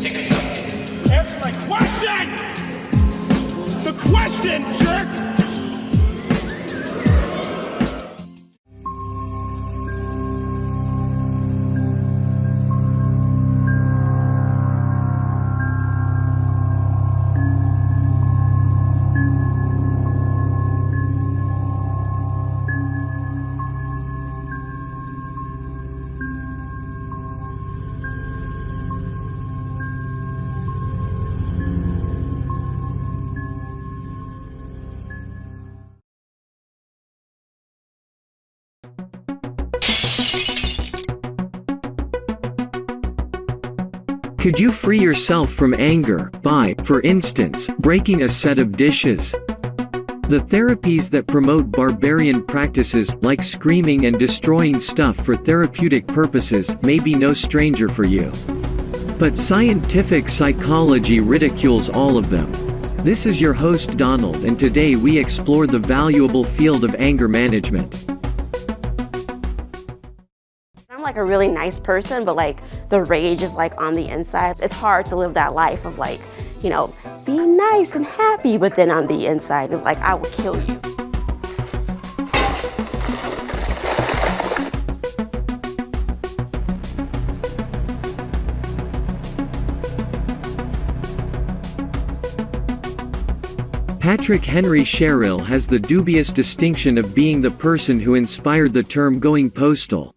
Please. Answer my question! The question, jerk! Could you free yourself from anger by, for instance, breaking a set of dishes? The therapies that promote barbarian practices, like screaming and destroying stuff for therapeutic purposes, may be no stranger for you. But scientific psychology ridicules all of them. This is your host Donald and today we explore the valuable field of anger management. Like a really nice person, but like the rage is like on the inside. It's hard to live that life of like, you know, being nice and happy, but then on the inside it's like, I will kill you. Patrick Henry Sherrill has the dubious distinction of being the person who inspired the term going postal.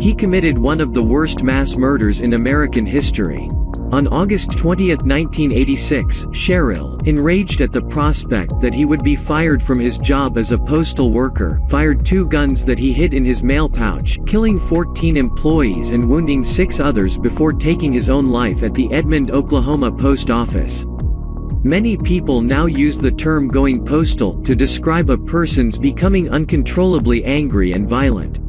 He committed one of the worst mass murders in American history. On August 20, 1986, Sherrill, enraged at the prospect that he would be fired from his job as a postal worker, fired two guns that he hid in his mail pouch, killing 14 employees and wounding six others before taking his own life at the Edmond, Oklahoma post office. Many people now use the term going postal to describe a person's becoming uncontrollably angry and violent.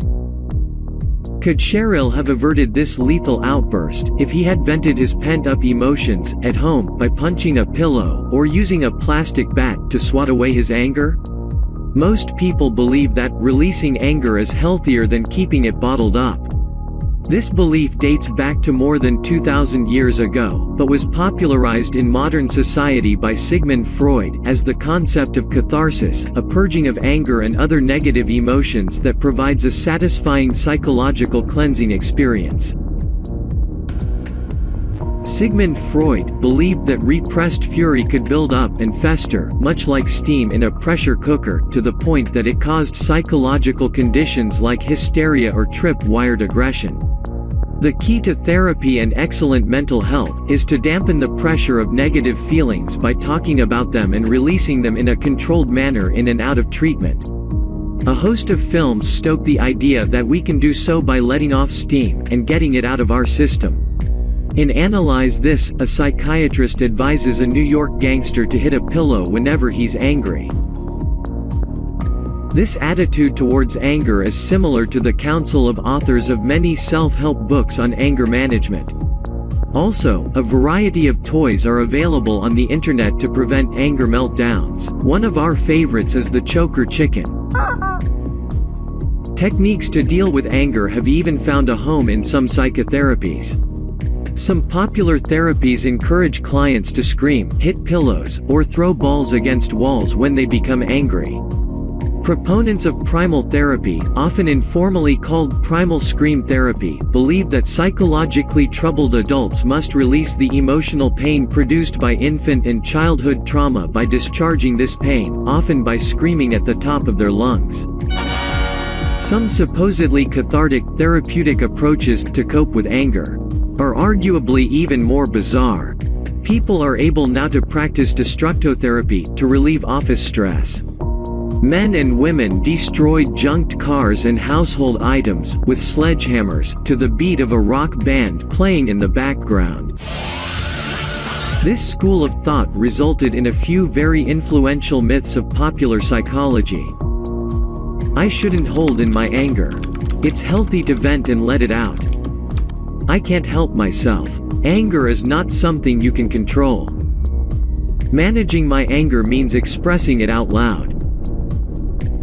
Could Sherrill have averted this lethal outburst if he had vented his pent-up emotions at home by punching a pillow or using a plastic bat to swat away his anger? Most people believe that releasing anger is healthier than keeping it bottled up. This belief dates back to more than 2,000 years ago, but was popularized in modern society by Sigmund Freud as the concept of catharsis, a purging of anger and other negative emotions that provides a satisfying psychological cleansing experience. Sigmund Freud believed that repressed fury could build up and fester, much like steam in a pressure cooker, to the point that it caused psychological conditions like hysteria or trip-wired aggression. The key to therapy and excellent mental health is to dampen the pressure of negative feelings by talking about them and releasing them in a controlled manner in and out of treatment. A host of films stoke the idea that we can do so by letting off steam and getting it out of our system. In Analyze This, a psychiatrist advises a New York gangster to hit a pillow whenever he's angry. This attitude towards anger is similar to the counsel of authors of many self-help books on anger management. Also, a variety of toys are available on the internet to prevent anger meltdowns. One of our favorites is the choker chicken. Techniques to deal with anger have even found a home in some psychotherapies. Some popular therapies encourage clients to scream, hit pillows, or throw balls against walls when they become angry. Proponents of primal therapy, often informally called primal scream therapy, believe that psychologically troubled adults must release the emotional pain produced by infant and childhood trauma by discharging this pain, often by screaming at the top of their lungs. Some supposedly cathartic, therapeutic approaches to cope with anger are arguably even more bizarre. People are able now to practice destructotherapy to relieve office stress. Men and women destroyed junked cars and household items, with sledgehammers, to the beat of a rock band playing in the background. This school of thought resulted in a few very influential myths of popular psychology. I shouldn't hold in my anger. It's healthy to vent and let it out. I can't help myself. Anger is not something you can control. Managing my anger means expressing it out loud.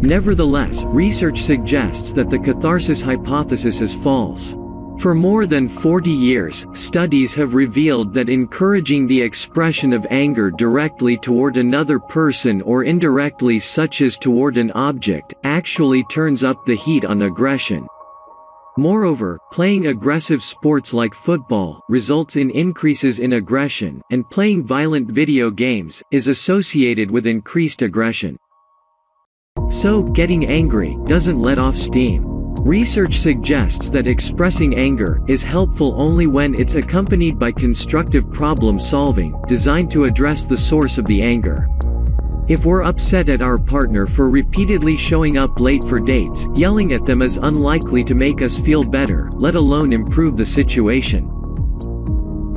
Nevertheless, research suggests that the catharsis hypothesis is false. For more than 40 years, studies have revealed that encouraging the expression of anger directly toward another person or indirectly such as toward an object, actually turns up the heat on aggression. Moreover, playing aggressive sports like football results in increases in aggression, and playing violent video games is associated with increased aggression. So, getting angry doesn't let off steam. Research suggests that expressing anger is helpful only when it's accompanied by constructive problem solving, designed to address the source of the anger. If we're upset at our partner for repeatedly showing up late for dates, yelling at them is unlikely to make us feel better, let alone improve the situation.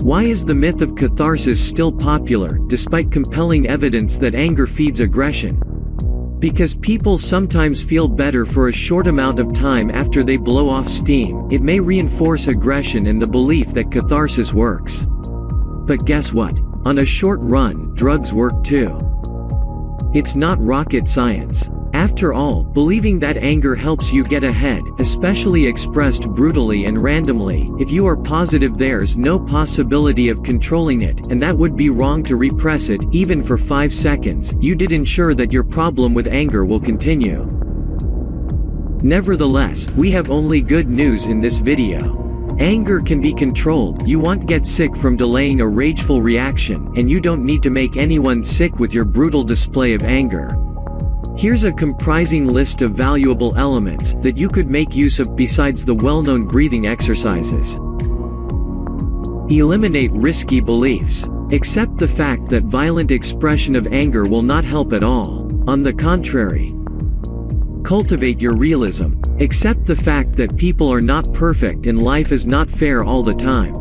Why is the myth of catharsis still popular, despite compelling evidence that anger feeds aggression? Because people sometimes feel better for a short amount of time after they blow off steam, it may reinforce aggression and the belief that catharsis works. But guess what? On a short run, drugs work too. It's not rocket science. After all, believing that anger helps you get ahead, especially expressed brutally and randomly, if you are positive there's no possibility of controlling it, and that would be wrong to repress it, even for 5 seconds, you did ensure that your problem with anger will continue. Nevertheless, we have only good news in this video. Anger can be controlled, you won't get sick from delaying a rageful reaction, and you don't need to make anyone sick with your brutal display of anger. Here's a comprising list of valuable elements that you could make use of besides the well-known breathing exercises. Eliminate risky beliefs. Accept the fact that violent expression of anger will not help at all. On the contrary. Cultivate your realism. Accept the fact that people are not perfect and life is not fair all the time.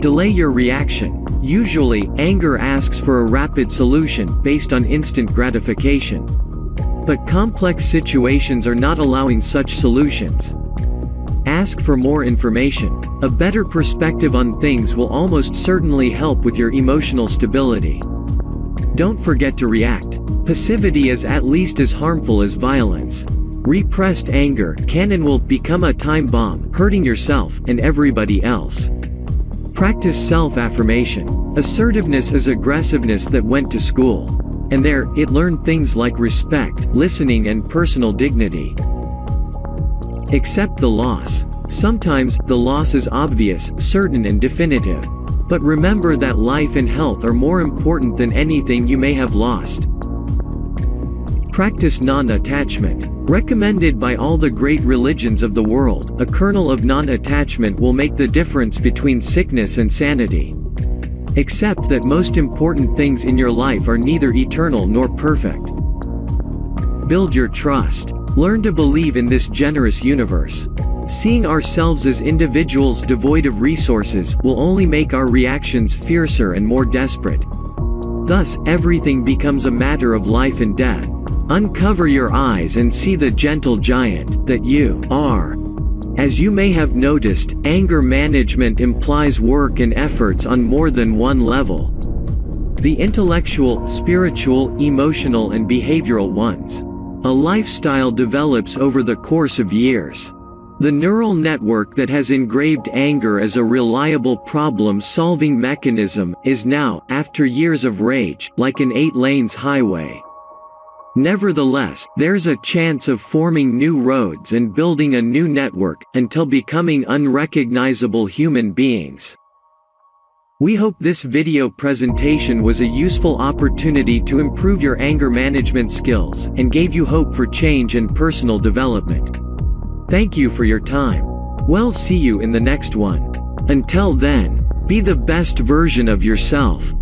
Delay your reaction. Usually, anger asks for a rapid solution based on instant gratification. But complex situations are not allowing such solutions. Ask for more information. A better perspective on things will almost certainly help with your emotional stability. Don't forget to react. Passivity is at least as harmful as violence. Repressed anger can and will become a time bomb, hurting yourself and everybody else. Practice self-affirmation. Assertiveness is aggressiveness that went to school. And there, it learned things like respect, listening and personal dignity. Accept the loss. Sometimes, the loss is obvious, certain and definitive. But remember that life and health are more important than anything you may have lost. Practice non-attachment. Recommended by all the great religions of the world, a kernel of non-attachment will make the difference between sickness and sanity. Accept that most important things in your life are neither eternal nor perfect. Build your trust. Learn to believe in this generous universe. Seeing ourselves as individuals devoid of resources will only make our reactions fiercer and more desperate. Thus, everything becomes a matter of life and death. Uncover your eyes and see the gentle giant that you are. As you may have noticed, anger management implies work and efforts on more than one level. The intellectual, spiritual, emotional and behavioral ones. A lifestyle develops over the course of years. The neural network that has engraved anger as a reliable problem-solving mechanism, is now, after years of rage, like an eight-lanes highway. Nevertheless, there's a chance of forming new roads and building a new network, until becoming unrecognizable human beings. We hope this video presentation was a useful opportunity to improve your anger management skills, and gave you hope for change and personal development. Thank you for your time. We'll see you in the next one. Until then, be the best version of yourself.